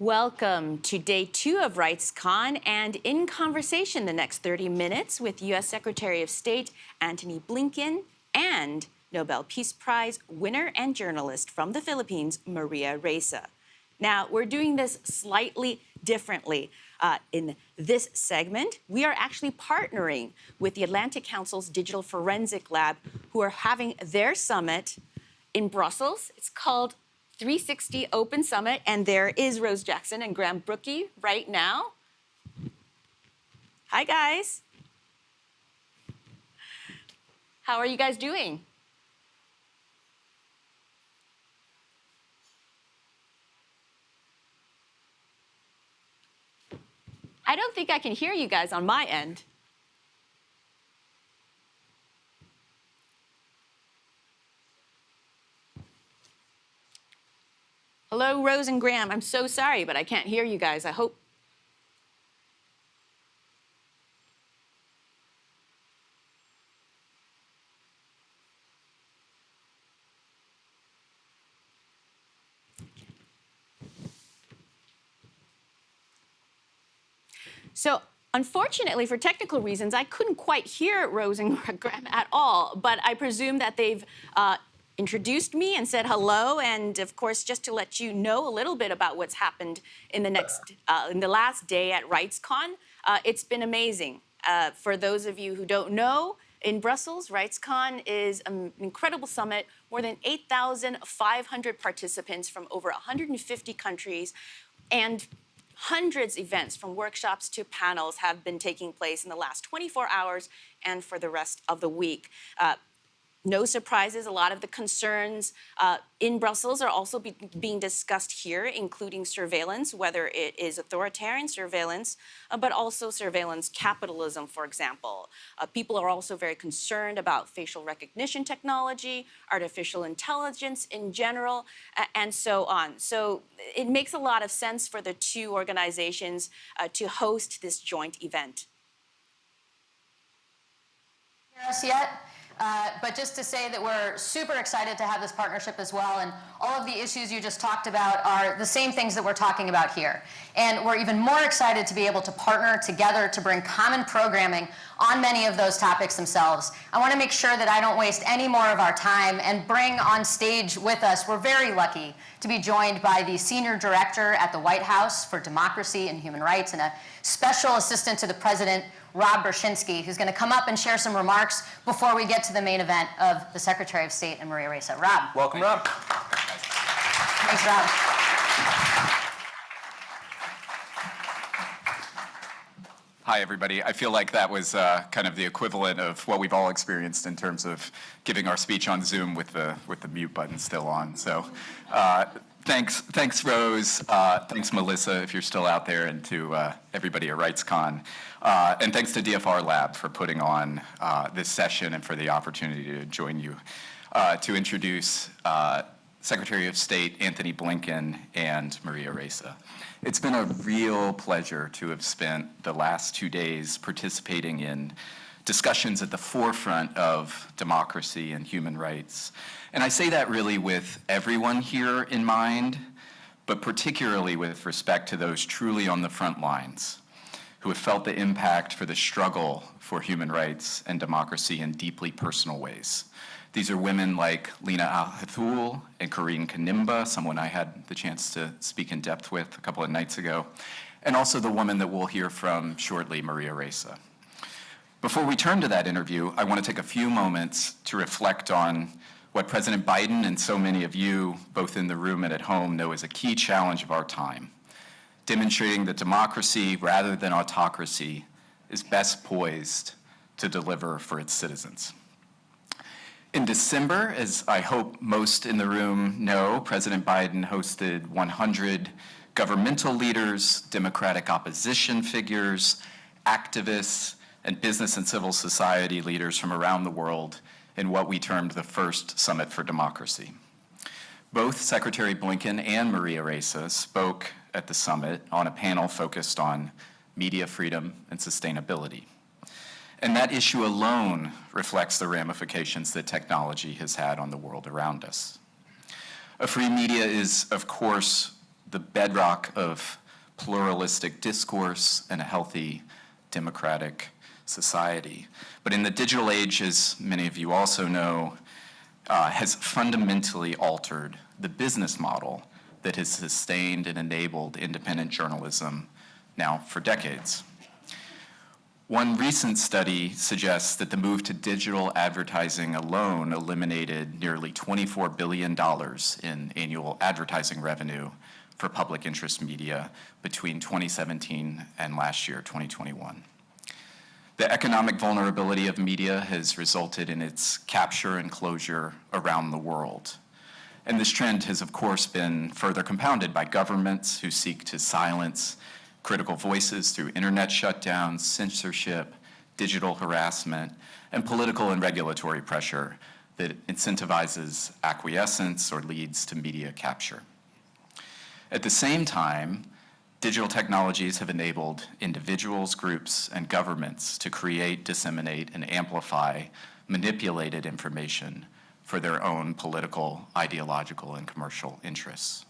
Welcome to day two of RightsCon and in conversation the next 30 minutes with U.S. Secretary of State Antony Blinken and Nobel Peace Prize winner and journalist from the Philippines, Maria Ressa. Now, we're doing this slightly differently. Uh, in this segment, we are actually partnering with the Atlantic Council's Digital Forensic Lab, who are having their summit in Brussels. It's called 360 Open Summit, and there is Rose Jackson and Graham Brookie right now. Hi, guys. How are you guys doing? I don't think I can hear you guys on my end. Hello, Rose and Graham. I'm so sorry, but I can't hear you guys. I hope So unfortunately, for technical reasons, I couldn't quite hear Rose and Graham at all, but I presume that they've uh, introduced me and said hello, and of course, just to let you know a little bit about what's happened in the next, uh, in the last day at RightsCon, uh, it's been amazing. Uh, for those of you who don't know, in Brussels, RightsCon is an incredible summit, more than 8,500 participants from over 150 countries, and hundreds of events from workshops to panels have been taking place in the last 24 hours and for the rest of the week. Uh, no surprises, a lot of the concerns uh, in Brussels are also be being discussed here, including surveillance, whether it is authoritarian surveillance, uh, but also surveillance capitalism, for example. Uh, people are also very concerned about facial recognition technology, artificial intelligence in general, and so on. So it makes a lot of sense for the two organizations uh, to host this joint event. Us yet? Uh, but just to say that we're super excited to have this partnership as well. And all of the issues you just talked about are the same things that we're talking about here. And we're even more excited to be able to partner together to bring common programming on many of those topics themselves. I want to make sure that I don't waste any more of our time and bring on stage with us, we're very lucky to be joined by the Senior Director at the White House for Democracy and Human Rights and a Special Assistant to the President Rob Berschinski, who's going to come up and share some remarks before we get to the main event of the Secretary of State and Maria Ressa. Rob. Welcome, Rob. Thanks, Rob. Hi, everybody. I feel like that was uh, kind of the equivalent of what we've all experienced in terms of giving our speech on Zoom with the with the mute button still on. So, uh, thanks, thanks, Rose. Uh, thanks, Melissa, if you're still out there, and to uh, everybody at RightsCon. Uh, and thanks to DFR Lab for putting on uh, this session and for the opportunity to join you uh, to introduce uh, Secretary of State Antony Blinken and Maria Ressa. It's been a real pleasure to have spent the last two days participating in discussions at the forefront of democracy and human rights. And I say that really with everyone here in mind, but particularly with respect to those truly on the front lines who have felt the impact for the struggle for human rights and democracy in deeply personal ways. These are women like Lina Al-Hathloul and Carine Kanimba, someone I had the chance to speak in depth with a couple of nights ago, and also the woman that we'll hear from shortly, Maria Ressa. Before we turn to that interview, I want to take a few moments to reflect on what President Biden and so many of you, both in the room and at home, know is a key challenge of our time, demonstrating that democracy, rather than autocracy, is best poised to deliver for its citizens. In December, as I hope most in the room know, President Biden hosted 100 governmental leaders, democratic opposition figures, activists, and business and civil society leaders from around the world in what we termed the first Summit for Democracy. Both Secretary Blinken and Maria Ressa spoke at the summit on a panel focused on media freedom and sustainability. And that issue alone reflects the ramifications that technology has had on the world around us. A free media is, of course, the bedrock of pluralistic discourse and a healthy democratic society. But in the digital age, as many of you also know, uh, has fundamentally altered the business model that has sustained and enabled independent journalism now for decades. One recent study suggests that the move to digital advertising alone eliminated nearly $24 billion in annual advertising revenue for public interest media between 2017 and last year, 2021. The economic vulnerability of media has resulted in its capture and closure around the world. And this trend has, of course, been further compounded by governments who seek to silence critical voices through internet shutdowns, censorship, digital harassment, and political and regulatory pressure that incentivizes acquiescence or leads to media capture. At the same time, digital technologies have enabled individuals, groups, and governments to create, disseminate, and amplify manipulated information for their own political, ideological, and commercial interests.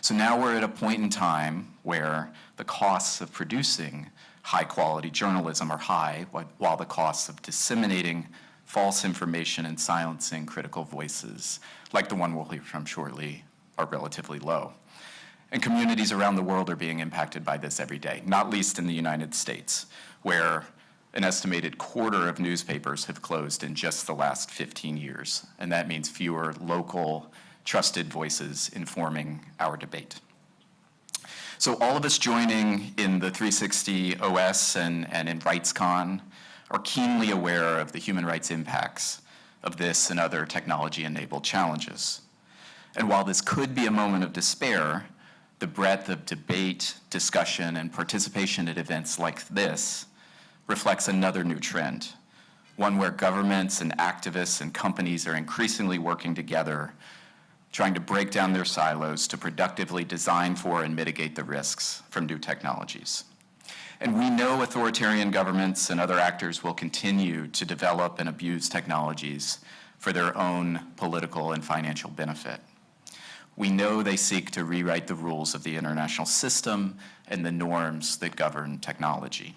So now we're at a point in time where the costs of producing high-quality journalism are high, while the costs of disseminating false information and silencing critical voices, like the one we'll hear from shortly, are relatively low. And communities around the world are being impacted by this every day, not least in the United States, where an estimated quarter of newspapers have closed in just the last 15 years, and that means fewer local, trusted voices informing our debate. So all of us joining in the 360 OS and, and in RightsCon are keenly aware of the human rights impacts of this and other technology-enabled challenges. And while this could be a moment of despair, the breadth of debate, discussion, and participation at events like this reflects another new trend, one where governments and activists and companies are increasingly working together, trying to break down their silos to productively design for and mitigate the risks from new technologies. And we know authoritarian governments and other actors will continue to develop and abuse technologies for their own political and financial benefit. We know they seek to rewrite the rules of the international system and the norms that govern technology.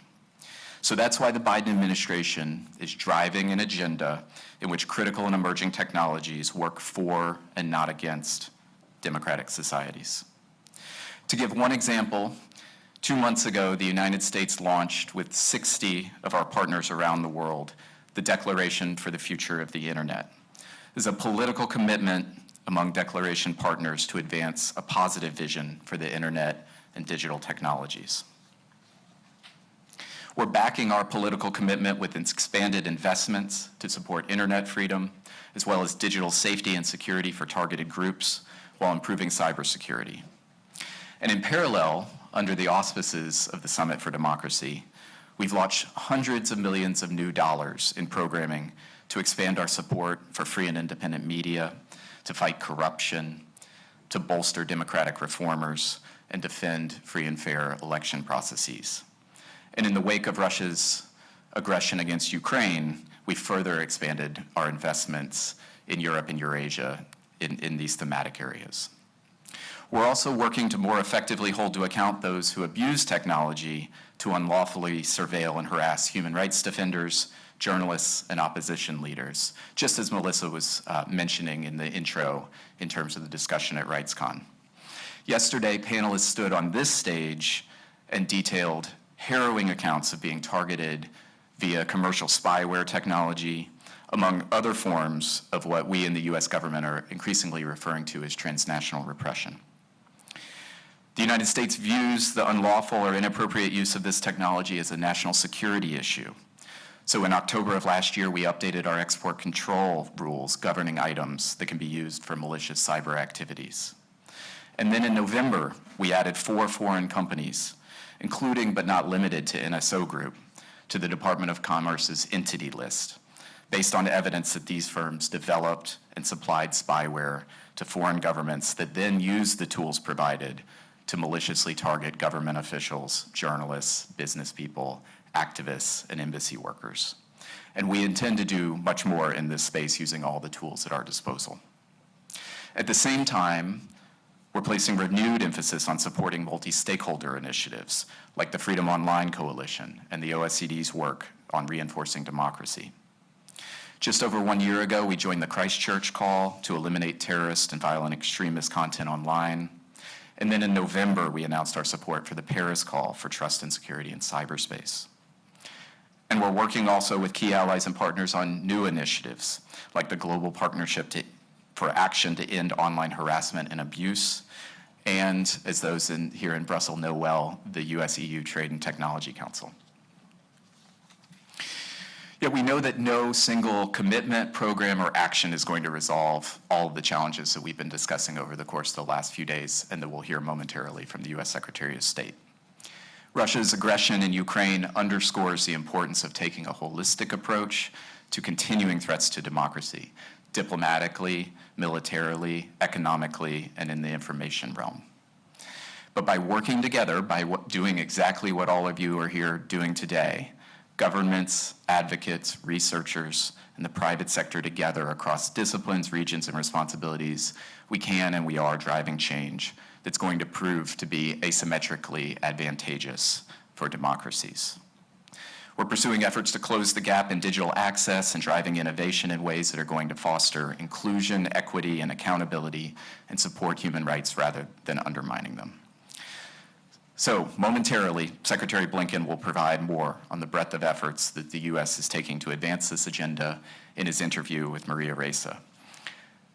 So that's why the Biden administration is driving an agenda in which critical and emerging technologies work for and not against democratic societies. To give one example, two months ago, the United States launched with 60 of our partners around the world the Declaration for the Future of the Internet. This is a political commitment among declaration partners to advance a positive vision for the internet and digital technologies. We're backing our political commitment with expanded investments to support internet freedom, as well as digital safety and security for targeted groups, while improving cybersecurity. And in parallel, under the auspices of the Summit for Democracy, we've launched hundreds of millions of new dollars in programming to expand our support for free and independent media, to fight corruption, to bolster democratic reformers, and defend free and fair election processes. And in the wake of Russia's aggression against Ukraine, we further expanded our investments in Europe and Eurasia in, in these thematic areas. We're also working to more effectively hold to account those who abuse technology to unlawfully surveil and harass human rights defenders, journalists, and opposition leaders, just as Melissa was uh, mentioning in the intro in terms of the discussion at RightsCon. Yesterday, panelists stood on this stage and detailed harrowing accounts of being targeted via commercial spyware technology, among other forms of what we in the US government are increasingly referring to as transnational repression. The United States views the unlawful or inappropriate use of this technology as a national security issue. So in October of last year, we updated our export control rules governing items that can be used for malicious cyber activities. And then in November, we added four foreign companies including but not limited to NSO Group, to the Department of Commerce's entity list, based on evidence that these firms developed and supplied spyware to foreign governments that then used the tools provided to maliciously target government officials, journalists, business people, activists, and embassy workers. And we intend to do much more in this space using all the tools at our disposal. At the same time, We're placing renewed emphasis on supporting multi-stakeholder initiatives like the Freedom Online Coalition and the OECD's work on reinforcing democracy. Just over one year ago, we joined the Christchurch call to eliminate terrorist and violent extremist content online. And then in November, we announced our support for the Paris call for trust and security in cyberspace. And we're working also with key allies and partners on new initiatives, like the Global Partnership to, for Action to End Online Harassment and Abuse, and as those in, here in Brussels know well, the US-EU Trade and Technology Council. Yet we know that no single commitment, program, or action is going to resolve all of the challenges that we've been discussing over the course of the last few days and that we'll hear momentarily from the U.S. Secretary of State. Russia's aggression in Ukraine underscores the importance of taking a holistic approach to continuing threats to democracy, diplomatically, militarily, economically, and in the information realm. But by working together, by doing exactly what all of you are here doing today, governments, advocates, researchers, and the private sector together across disciplines, regions, and responsibilities, we can and we are driving change that's going to prove to be asymmetrically advantageous for democracies. We're pursuing efforts to close the gap in digital access and driving innovation in ways that are going to foster inclusion, equity, and accountability and support human rights rather than undermining them. So momentarily, Secretary Blinken will provide more on the breadth of efforts that the U.S. is taking to advance this agenda in his interview with Maria Ressa.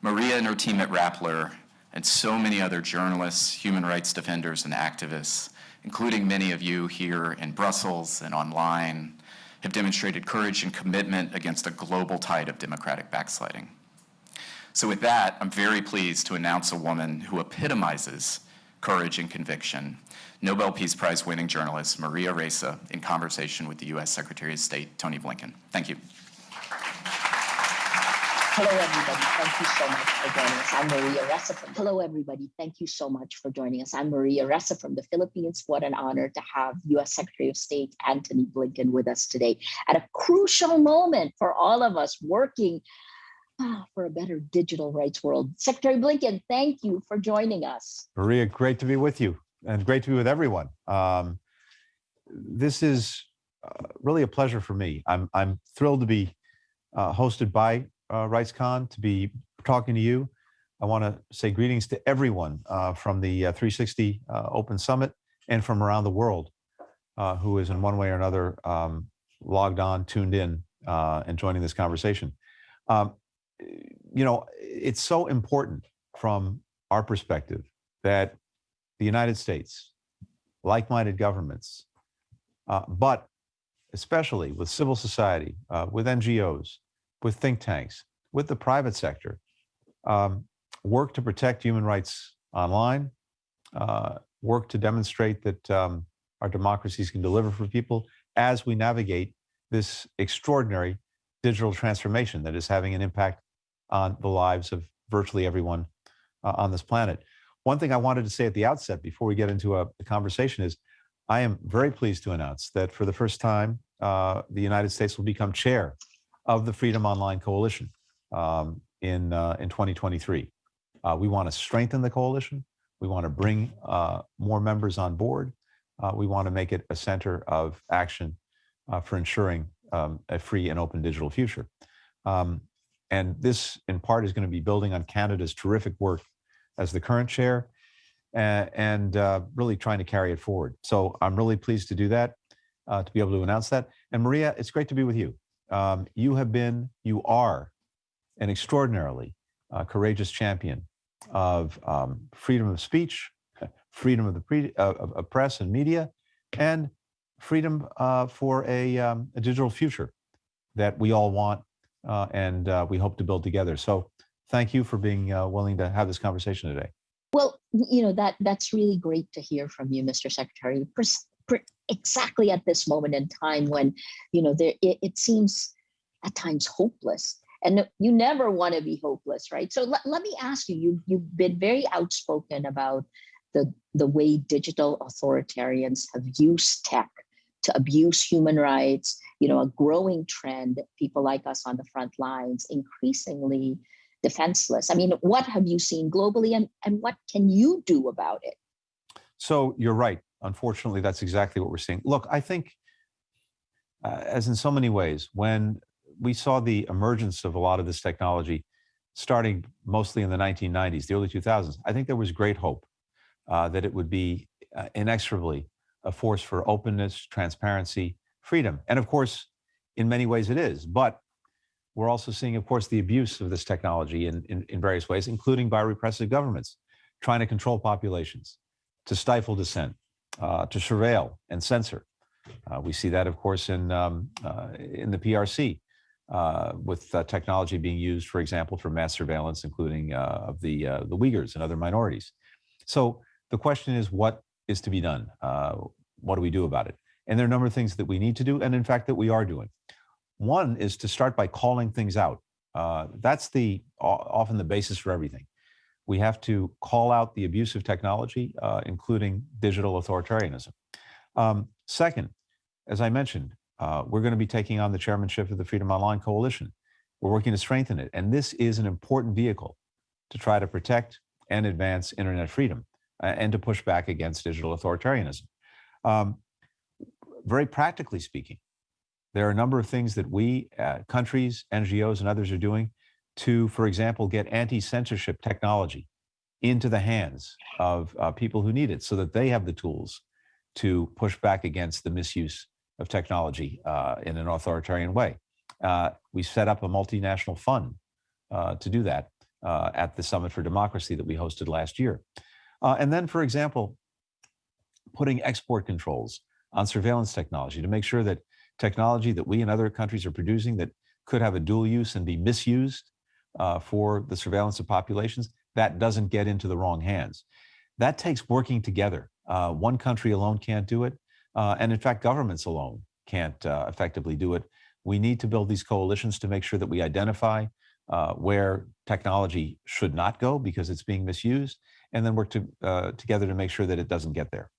Maria and her team at Rappler and so many other journalists, human rights defenders, and activists, including many of you here in Brussels and online, have demonstrated courage and commitment against a global tide of democratic backsliding. So with that, I'm very pleased to announce a woman who epitomizes courage and conviction Nobel Peace Prize winning journalist Maria Ressa in conversation with the U.S. Secretary of State Tony Blinken. Thank you. Hello, everybody. Thank you so much for joining us. I'm Maria Ressa from. Hello, everybody. Thank you so much for joining us. I'm Maria Ressa from the Philippines. What an honor to have U.S. Secretary of State Antony Blinken with us today at a crucial moment for all of us working ah, for a better digital rights world. Secretary Blinken, thank you for joining us. Maria, great to be with you and great to be with everyone. Um, this is uh, really a pleasure for me. I'm, I'm thrilled to be uh, hosted by uh, RightsCon, to be talking to you. I want to say greetings to everyone uh, from the uh, 360 uh, Open Summit and from around the world who is in one way or another um, logged on, tuned in, and joining this conversation. Um, you know, it's so important from our perspective that the United States, like-minded governments, uh, but especially with civil society, uh, with NGOs, with think tanks, with the private sector, um, work to protect human rights online, uh, work to demonstrate that um, our democracies can deliver for people as we navigate this extraordinary digital transformation that is having an impact on the lives of virtually everyone uh, on this planet. One thing I wanted to say at the outset before we get into a, a conversation is I am very pleased to announce that for the first time, uh, the United States will become chair of the Freedom Online Coalition um, in, uh, in 2023. Uh, we want to strengthen the coalition. We want to bring uh, more members on board. Uh, we want to make it a center of action uh, for ensuring um, a free and open digital future. Um, and this, in part, is going to be building on Canada's terrific work as the current chair and, and uh, really trying to carry it forward. So I'm really pleased to do that, uh, to be able to announce that. And Maria, it's great to be with you. Um, you have been, you are an extraordinarily uh, courageous champion of um, freedom of speech, freedom of the pre, uh, of press and media, and freedom uh, for a, um, a, digital future that we all want uh, and we hope to build together. So thank you for being uh, willing to have this conversation today. Well, you know that that's really great to hear from you, Mr. Secretary. Exactly at this moment in time when you know there it, it seems at times hopeless, and you never want to be hopeless, right? So let, let me ask you: you you've been very outspoken about the the way digital authoritarians have used tech to abuse human rights. You know, a growing trend. People like us on the front lines increasingly defenseless. I mean, what have you seen globally and, and what can you do about it? So you're right. Unfortunately, that's exactly what we're seeing. Look, I think, uh, as in so many ways, when we saw the emergence of a lot of this technology starting mostly in the 1990s, the early 2000s, I think there was great hope uh, that it would be uh, inexorably a force for openness, transparency, freedom. And of course, in many ways it is. But we're also seeing, of course, the abuse of this technology in, in, in various ways, including by repressive governments trying to control populations, to stifle dissent, uh, to surveil and censor. Uh, we see that, of course, in, um, uh, in the PRC, uh, with uh, technology being used, for example, for mass surveillance, including of the, the Uyghurs and other minorities. So the question is, what is to be done? What do we do about it? And there are a number of things that we need to do, and in fact, that we are doing. One is to start by calling things out. Uh, that's the often the basis for everything. We have to call out the abuse of technology, uh, including digital authoritarianism. Um, second, as I mentioned, uh, we're going to be taking on the chairmanship of the Freedom Online Coalition. We're working to strengthen it, and this is an important vehicle to try to protect and advance internet freedom uh, and to push back against digital authoritarianism. Um, very practically speaking, there are a number of things that we, uh, countries, NGOs, and others are doing to, for example, get anti-censorship technology into the hands of uh, people who need it so that they have the tools to push back against the misuse of technology uh, in an authoritarian way. Uh, we set up a multinational fund uh, to do that uh, at the Summit for Democracy that we hosted last year. Uh, and then, for example, putting export controls on surveillance technology to make sure that technology that we and other countries are producing that could have a dual use and be misused uh, for the surveillance of populations, that doesn't get into the wrong hands. That takes working together. Uh, one country alone can't do it. Uh, and in fact, governments alone can't uh, effectively do it. We need to build these coalitions to make sure that we identify uh, where technology should not go because it's being misused, and then work to, uh, together to make sure that it doesn't get there.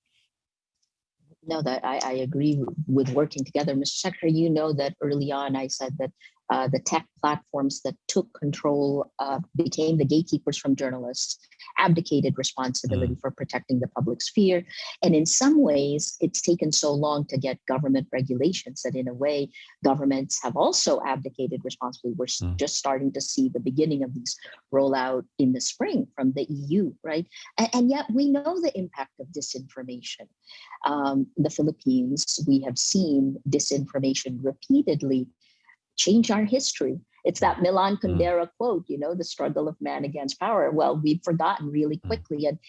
No, that I, I agree with working together. Mr. Secretary, you know that early on I said that uh, the tech platforms that took control uh, became the gatekeepers from journalists, abdicated responsibility for protecting the public sphere. And in some ways, it's taken so long to get government regulations that, in a way, governments have also abdicated responsibility. We're Mm. just starting to see the beginning of these rollout in the spring from the EU, right? A- and yet, we know the impact of disinformation um, the Philippines, we have seen disinformation repeatedly change our history. It's that Milan Kundera quote, you know, the struggle of man against power. Well, we've forgotten really Mm. quickly. And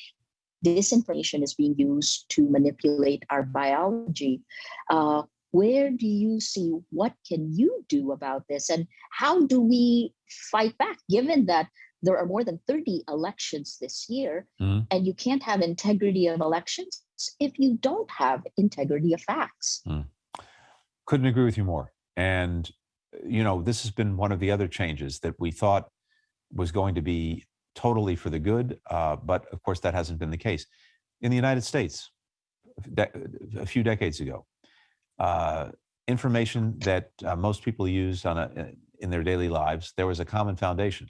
disinformation is being used to manipulate our biology. Uh, where do you see what can you do about this and how do we fight back given that there are more than 30 elections this year Mhm. and you can't have integrity of elections if you don't have integrity of facts Couldn't agree with you more. And, you know, this has been one of the other changes that we thought was going to be totally for the good. Uh, but of course, that hasn't been the case. In the United States, a few decades ago, uh, information that uh, most people used on a, in their daily lives, there was a common foundation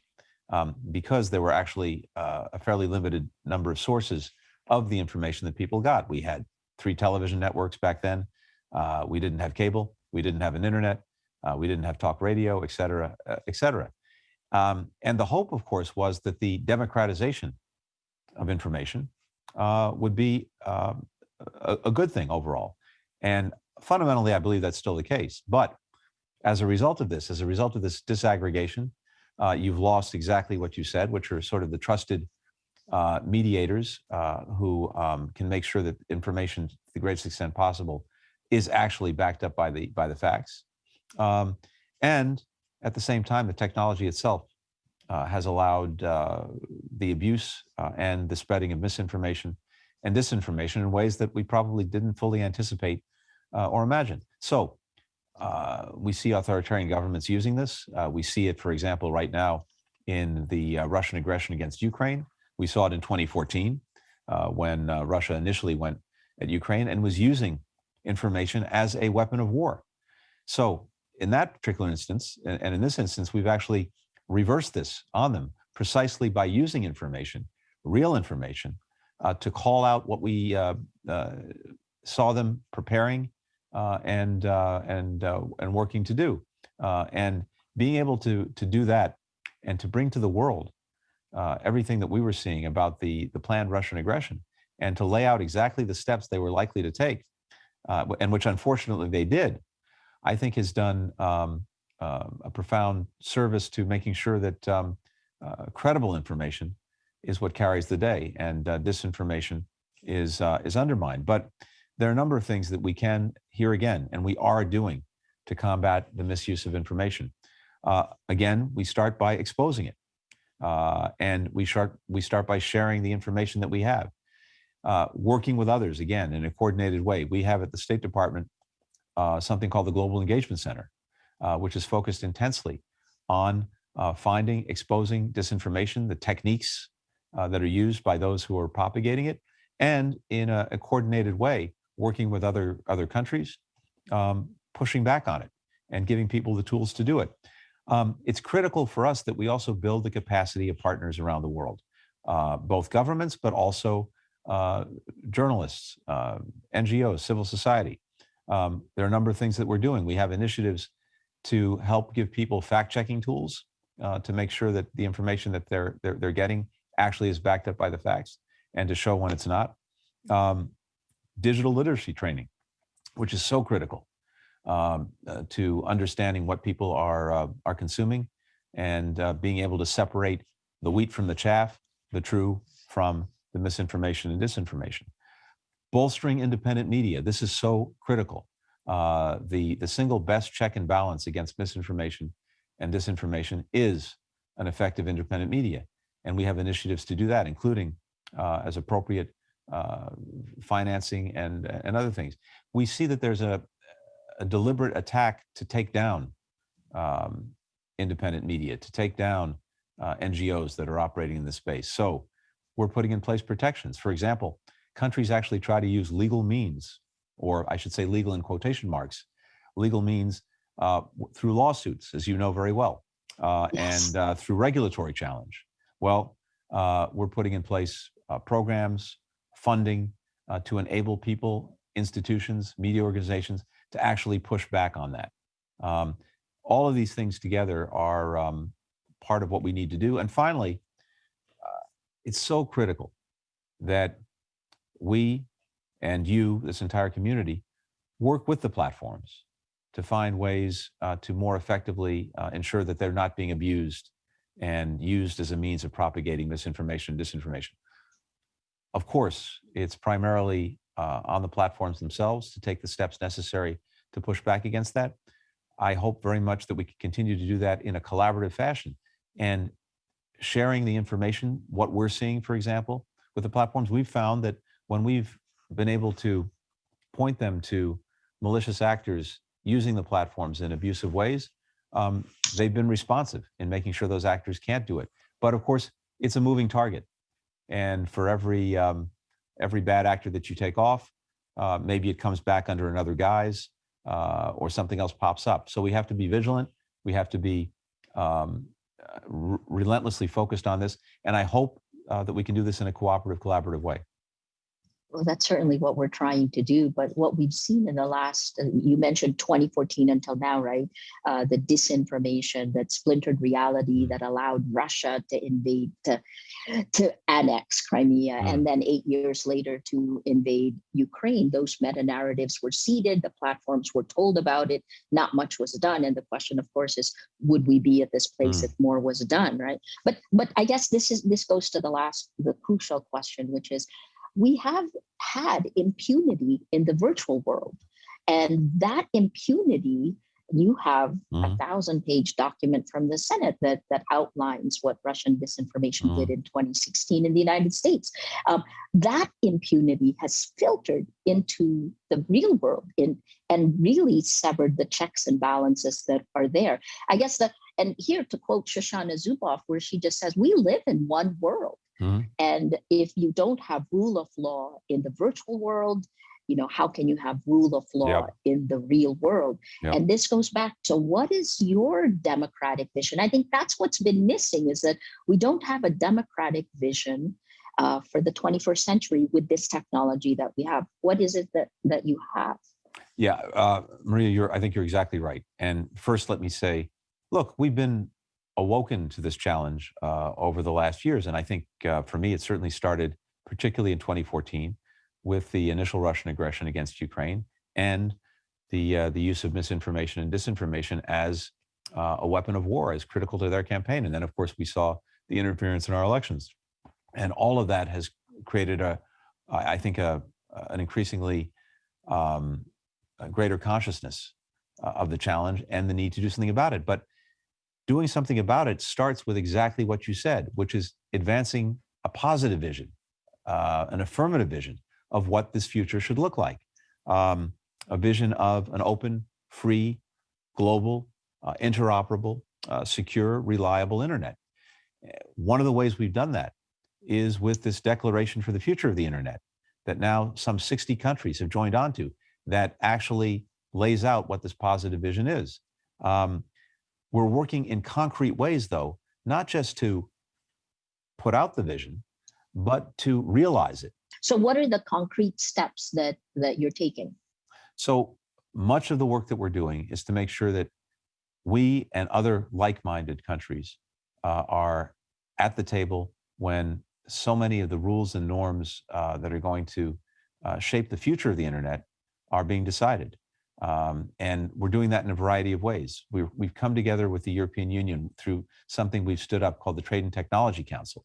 um, because there were actually uh, a fairly limited number of sources of the information that people got. We had three television networks back then. Uh, we didn't have cable. We didn't have an internet. Uh, we didn't have talk radio, et cetera, uh, et cetera. Um, and the hope, of course, was that the democratization of information uh, would be um, a, a good thing overall. And fundamentally, I believe that's still the case. But as a result of this, as a result of this disaggregation, uh, you've lost exactly what you said, which are sort of the trusted uh, mediators uh, who um, can make sure that information, to the greatest extent possible, is actually backed up by the by the facts. Um, and at the same time, the technology itself uh, has allowed uh, the abuse uh, and the spreading of misinformation and disinformation in ways that we probably didn't fully anticipate uh, or imagine. So uh, we see authoritarian governments using this. Uh, we see it, for example, right now in the Russian aggression against Ukraine. We saw it in 2014 uh, when Russia initially went at Ukraine and was using information as a weapon of war. So in that particular instance, and, in this instance, we've actually reversed this on them precisely by using information, real information, uh, to call out what we uh, uh, saw them preparing uh, and uh, and uh, and working to do, and being able to to do that and to bring to the world everything that we were seeing about the the planned Russian aggression, and to lay out exactly the steps they were likely to take, and which unfortunately they did, I think has done um, uh, a profound service to making sure that um, uh, credible information is what carries the day, and uh, disinformation is uh, is undermined. But there are a number of things that we can here again, and we are doing to combat the misuse of information. Uh, again, we start by exposing it, uh, and we start we start by sharing the information that we have, working with others again in a coordinated way. We have at the State Department uh, something called the Global Engagement Center, uh, which is focused intensely on uh, finding, exposing disinformation, the techniques uh, that are used by those who are propagating it, and in a, a coordinated way, working with other other countries, um, pushing back on it and giving people the tools to do it. Um, it's critical for us that we also build the capacity of partners around the world, uh, both governments, but also uh, journalists, uh, NGOs, civil society. Um, there are a number of things that we're doing. We have initiatives to help give people fact-checking tools uh, to make sure that the information that they're, they're they're getting actually is backed up by the facts, and to show when it's not. Um, digital literacy training, which is so critical um, uh, to understanding what people are uh, are consuming and uh, being able to separate the wheat from the chaff, the true from the misinformation and disinformation. Bolstering independent media. This is so critical. Uh, the the single best check and balance against misinformation and disinformation is an effective independent media, and we have initiatives to do that, including uh, as appropriate uh, financing and and other things. We see that there's a, a deliberate attack to take down um, independent media, to take down uh, NGOs that are operating in this space. So we're putting in place protections. For example, countries actually try to use legal means, or I should say legal in quotation marks, legal means uh, through lawsuits, as you know very well, uh, Yes. and uh, through regulatory challenge. Well, uh, we're putting in place uh, programs, funding uh, to enable people, institutions, media organizations to actually push back on that. Um, all of these things together are um, part of what we need to do. And finally, uh, it's so critical that we and you, this entire community, work with the platforms to find ways uh, to more effectively uh, ensure that they're not being abused and used as a means of propagating misinformation and disinformation. Of course, it's primarily uh, on the platforms themselves to take the steps necessary to push back against that. I hope very much that we can continue to do that in a collaborative fashion and sharing the information, what we're seeing, for example, with the platforms. We've found that when we've been able to point them to malicious actors using the platforms in abusive ways, um, they've been responsive in making sure those actors can't do it. But of course, it's a moving target, and for every um, every bad actor that you take off, uh, maybe it comes back under another guise, uh, or something else pops up. So we have to be vigilant. We have to be um, relentlessly focused on this, and I hope uh, that we can do this in a cooperative, collaborative way. Well, that's certainly what we're trying to do. But what we've seen in the last, uh, you mentioned 2014 until now, right? Uh, the disinformation, that splintered reality that allowed Russia to invade, to, to annex Crimea, Mm. and then eight years later to invade Ukraine. Those meta narratives were seeded, the platforms were told about it, not much was done. And the question, of course, is would we be at this place Mm. if more was done, right? But but I guess this is this goes to the last, the crucial question, which is we have had impunity in the virtual world. And that impunity, you have a Mhm. thousand page document from the Senate that, that outlines what Russian disinformation did in 2016 in the United States. Um, that impunity has filtered into the real world in, and really severed the checks and balances that are there. I guess that, and here to quote Shoshana Zuboff, where she just says, we live in one world Mhm. And if you don't have rule of law in the virtual world, you know, how can you have rule of law in the real world? Yep. And this goes back to what is your democratic vision? I think that's what's been missing is that we don't have a democratic vision uh, for the 21st century with this technology that we have. What is it that that you have? Yeah, uh, Maria, you're, I think you're exactly right. And first, let me say, look, we've been awoken to this challenge uh, over the last years. And I think uh, for me, it certainly started particularly in 2014 with the initial Russian aggression against Ukraine and the, uh, the use of misinformation and disinformation as uh, a weapon of war, as critical to their campaign. And then, of course, we saw the interference in our elections. And all of that has created a, I think, a, an increasingly um, greater consciousness uh, of the challenge and the need to do something about it. But doing something about it starts with exactly what you said, which is advancing a positive vision, uh, an affirmative vision of what this future should look like. Um, a vision of an open, free, global, uh, interoperable, uh, secure, reliable internet. One of the ways we've done that is with this declaration for the future of the internet that now some 60 countries have joined onto that actually lays out what this positive vision is. Um, we're working in concrete ways, though, not just to put out the vision, but to realize it. So what are the concrete steps that that you're taking? So much of the work that we're doing is to make sure that we and other like-minded countries uh, are at the table when so many of the rules and norms uh, that are going to uh, shape the future of the internet are being decided. Um, and we're doing that in a variety of ways. We've, we've come together with the European Union through something we've stood up called the Trade and Technology Council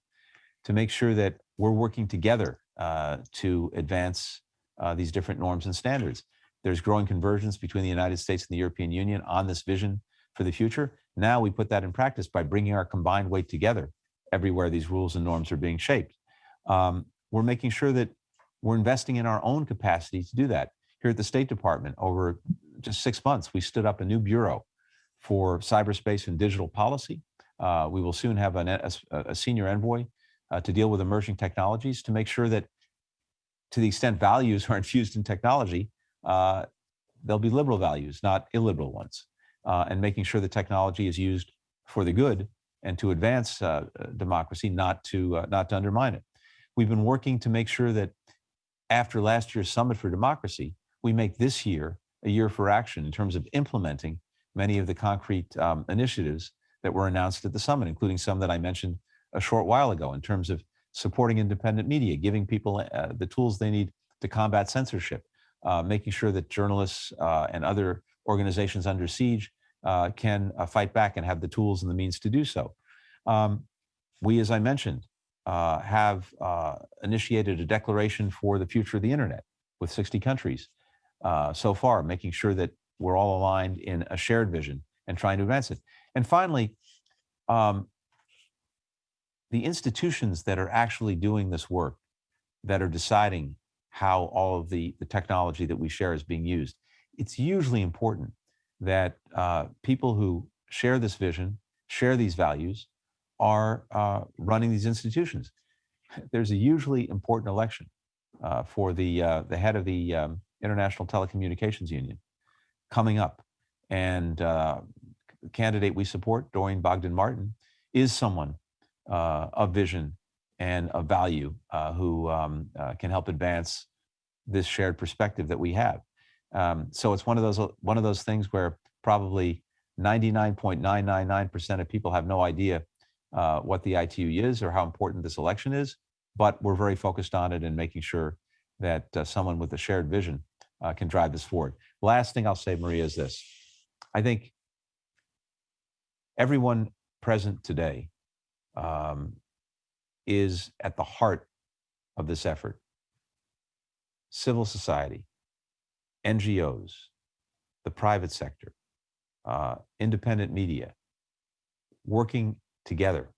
to make sure that we're working together uh, to advance uh, these different norms and standards. There's growing convergence between the United States and the European Union on this vision for the future. Now we put that in practice by bringing our combined weight together everywhere these rules and norms are being shaped. Um, we're making sure that we're investing in our own capacity to do that. Here at the State Department, over just six months, we stood up a new bureau for cyberspace and digital policy. Uh, we will soon have an, a, a senior envoy uh, to deal with emerging technologies to make sure that to the extent values are infused in technology, uh, there'll be liberal values, not illiberal ones, uh, and making sure the technology is used for the good and to advance uh, uh, democracy, not to not to undermine it. We've been working to make sure that after last year's Summit for Democracy, we make this year a year for action in terms of implementing many of the concrete um, initiatives that were announced at the summit, including some that I mentioned a short while ago in terms of supporting independent media, giving people uh, the tools they need to combat censorship, uh, making sure that journalists uh, and other organizations under siege uh, can uh, fight back and have the tools and the means to do so. Um, we, as I mentioned, uh, have initiated a declaration for the future of the internet with 60 countries uh, so far, making sure that we're all aligned in a shared vision and trying to advance it. And finally, um, the institutions that are actually doing this work, that are deciding how all of the, the technology that we share is being used, it's usually important that uh, people who share this vision, share these values, are uh, running these institutions. There's a usually important election uh, for the uh, the head of the um, International Telecommunications Union coming up, and uh, candidate we support, Doreen Bogdan Martin, is someone uh, of vision and of value uh, who um, uh, can help advance this shared perspective that we have. Um, so it's one of those one of those things where probably 99.999% of people have no idea uh, what the ITU is or how important this election is, but we're very focused on it and making sure that uh, someone with a shared vision uh, can drive this forward. Last thing I'll say, Maria, is this. I think everyone present today um, is at the heart of this effort. Civil society, NGOs, the private sector, uh, independent media, working together,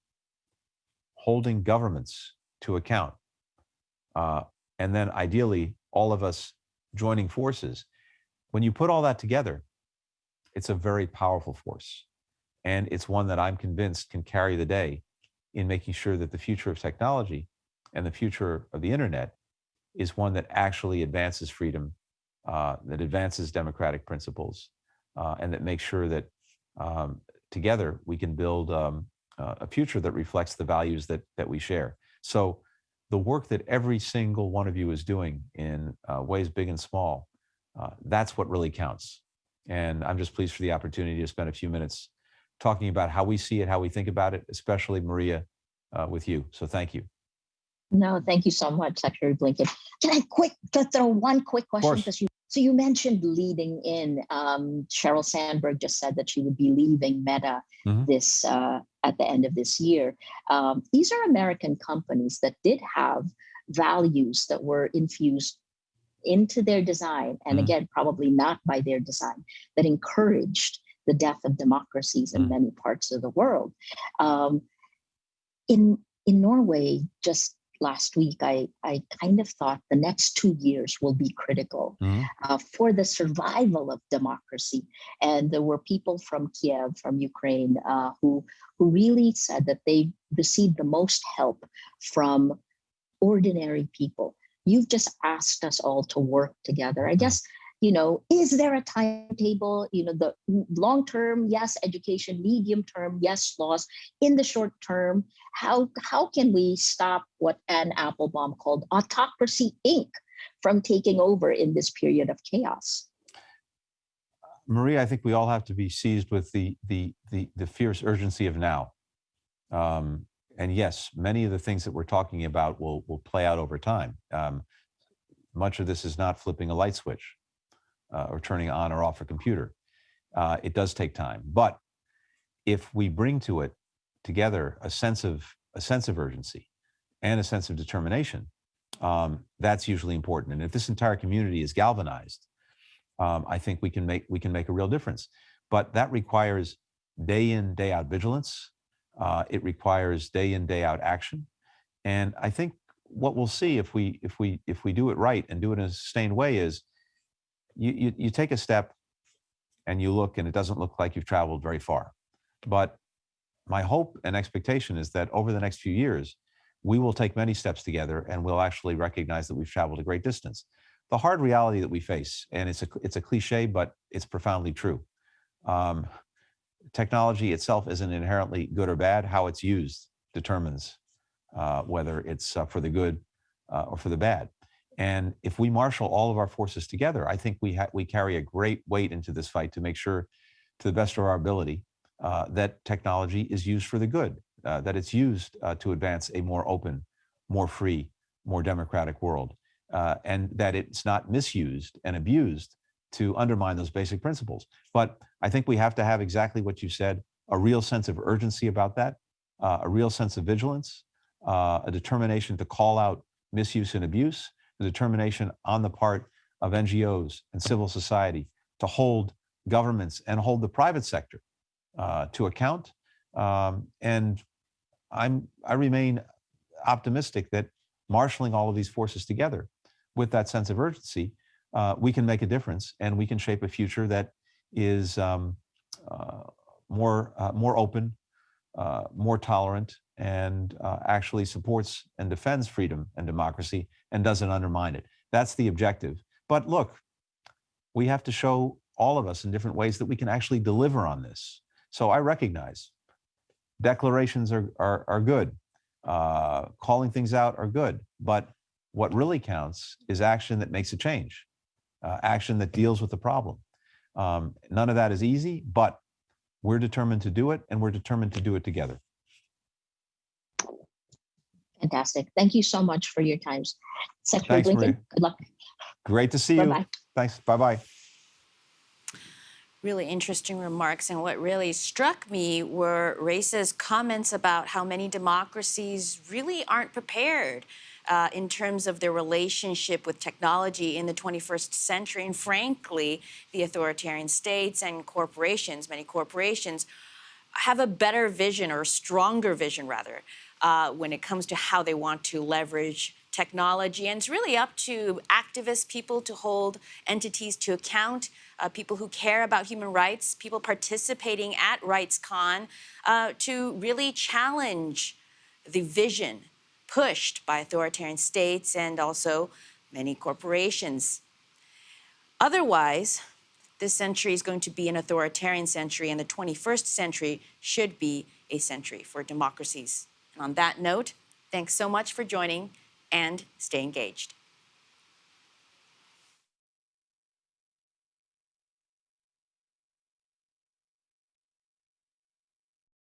holding governments to account, uh, and then ideally all of us joining forces. When you put all that together, it's a very powerful force. And it's one that I'm convinced can carry the day in making sure that the future of technology and the future of the internet is one that actually advances freedom, uh, that advances democratic principles, uh, and that makes sure that um, together we can build um, uh, a future that reflects the values that that we share. So the work that every single one of you is doing in uh, ways big and small, uh, that's what really counts. And I'm just pleased for the opportunity to spend a few minutes talking about how we see it, how we think about it, especially Maria, uh, with you. So thank you. No, thank you so much, Secretary Blinken. Can I quick just throw one quick question? Because you so you mentioned leading in. Um, Sheryl Sandberg just said that she would be leaving Meta Mhm. this uh, at the end of this year. Um, these are American companies that did have values that were infused into their design, and Mhm. again, probably not by their design, that encouraged the death of democracies in Mhm. many parts of the world. Um, in in Norway, just last week, I, I kind of thought the next two years will be critical Mhm. uh, for the survival of democracy. And there were people from Kiev, from Ukraine, uh, who, who really said that they received the most help from ordinary people. You've just asked us all to work together. I guess, you know, is there a timetable? You know, the long term, yes, education, medium term, yes, laws. In the short term, how how can we stop what Anne Applebaum called autocracy Inc. from taking over in this period of chaos? Maria, I think we all have to be seized with the the the, the fierce urgency of now. Um, and yes, many of the things that we're talking about will will play out over time. Um, much of this is not flipping a light switch uh, or turning on or off a computer. Uh, it does take time, but if we bring to it together a sense of a sense of urgency and a sense of determination, um, that's usually important. And if this entire community is galvanized, um, I think we can make we can make a real difference. But that requires day in day out vigilance. Uh, it requires day in day out action, and I think what we'll see if we if we if we do it right and do it in a sustained way is you you, you take a step and you look and it doesn't look like you've traveled very far, but my hope and expectation is that over the next few years we will take many steps together and we'll actually recognize that we've traveled a great distance the hard reality that we face, and it's a it's a cliche, but it's profoundly true. Um, technology itself isn't inherently good or bad. How it's used determines uh, whether it's uh, for the good uh, or for the bad. And if we marshal all of our forces together, I think we we carry a great weight into this fight to make sure, to the best of our ability, uh, that technology is used for the good, uh, that it's used uh, to advance a more open, more free, more democratic world uh, and that it's not misused and abused to undermine those basic principles. But I think we have to have exactly what you said a real sense of urgency about that, uh, a real sense of vigilance, uh, a determination to call out misuse and abuse, a determination on the part of NGOs and civil society to hold governments and hold the private sector uh, to account. Um, and I'm I remain optimistic that marshaling all of these forces together with that sense of urgency, uh, we can make a difference and we can shape a future that is um, uh, more uh, more open, uh, more tolerant, and uh, actually supports and defends freedom and democracy and doesn't undermine it. That's the objective. But look, we have to show all of us in different ways that we can actually deliver on this. So I recognize declarations are are, are good, uh, calling things out are good, but what really counts is action that makes a change, uh, action that deals with the problem. Um, none of that is easy, but we're determined to do it, and we're determined to do it together. Fantastic. Thank you so much for your times. Secretary Thanks, Blinken, Maria. good luck. Great to see you. Bye-bye. Thanks. Bye bye. really interesting remarks. And what really struck me were Ressa's comments about how many democracies really aren't prepared uh, in terms of their relationship with technology in the 21st century. And frankly, the authoritarian states and corporations, many corporations, have a better vision or a stronger vision, rather, uh, when it comes to how they want to leverage technology. And it's really up to activists, people to hold entities to account, uh, people who care about human rights, people participating at RightsCon, uh, to really challenge the vision pushed by authoritarian states and also many corporations. Otherwise, this century is going to be an authoritarian century, and the 21st century should be a century for democracies. On that note, thanks so much for joining and stay engaged.